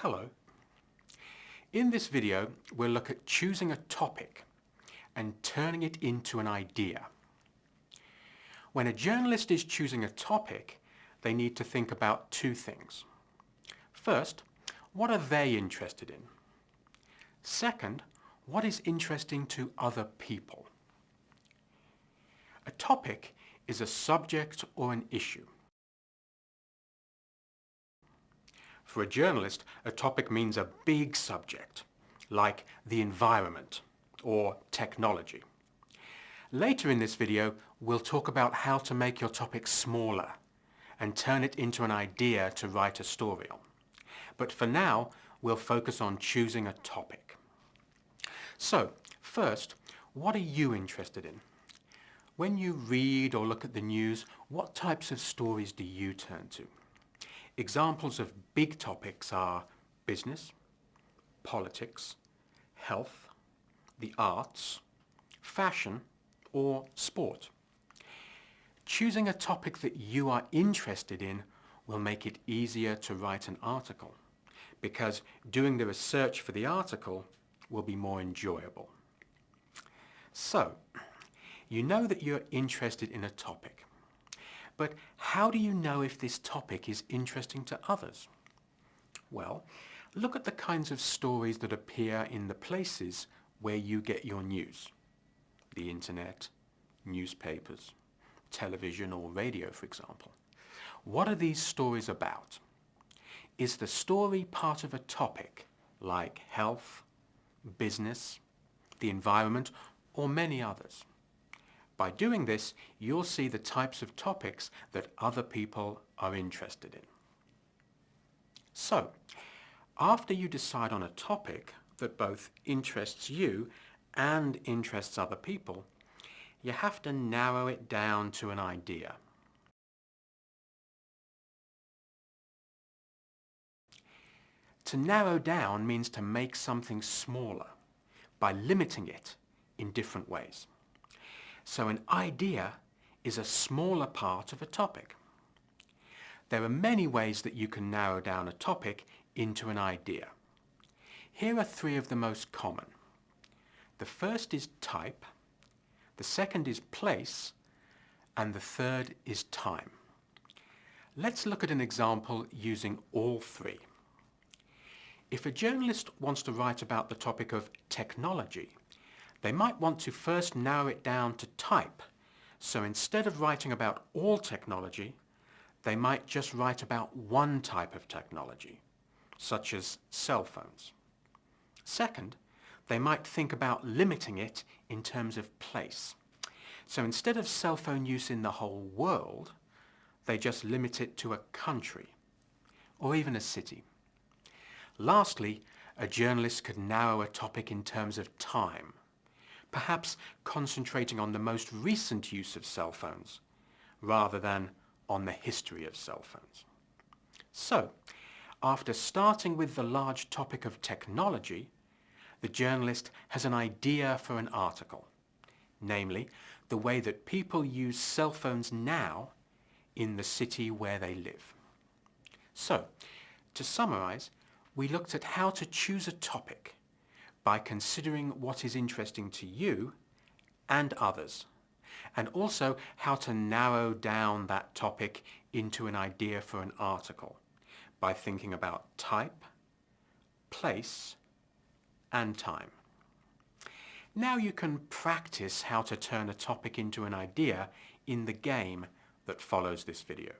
Hello. In this video we'll look at choosing a topic and turning it into an idea. When a journalist is choosing a topic they need to think about two things. First, what are they interested in? Second, what is interesting to other people? A topic is a subject or an issue. For a journalist, a topic means a big subject, like the environment or technology. Later in this video, we'll talk about how to make your topic smaller and turn it into an idea to write a story on. But for now, we'll focus on choosing a topic. So, first, what are you interested in? When you read or look at the news, what types of stories do you turn to? Examples of big topics are business, politics, health, the arts, fashion or sport. Choosing a topic that you are interested in will make it easier to write an article because doing the research for the article will be more enjoyable. So, you know that you're interested in a topic. But how do you know if this topic is interesting to others? Well, look at the kinds of stories that appear in the places where you get your news. The internet, newspapers, television or radio, for example. What are these stories about? Is the story part of a topic like health, business, the environment, or many others? By doing this, you'll see the types of topics that other people are interested in. So, after you decide on a topic that both interests you and interests other people, you have to narrow it down to an idea. To narrow down means to make something smaller by limiting it in different ways. So an idea is a smaller part of a topic. There are many ways that you can narrow down a topic into an idea. Here are three of the most common. The first is type, the second is place, and the third is time. Let's look at an example using all three. If a journalist wants to write about the topic of technology, they might want to first narrow it down to type. So instead of writing about all technology, they might just write about one type of technology, such as cell phones. Second, they might think about limiting it in terms of place. So instead of cell phone use in the whole world, they just limit it to a country or even a city. Lastly, a journalist could narrow a topic in terms of time perhaps concentrating on the most recent use of cell phones rather than on the history of cell phones. So, after starting with the large topic of technology, the journalist has an idea for an article, namely the way that people use cell phones now in the city where they live. So, to summarize, we looked at how to choose a topic by considering what is interesting to you and others, and also how to narrow down that topic into an idea for an article by thinking about type, place, and time. Now you can practice how to turn a topic into an idea in the game that follows this video.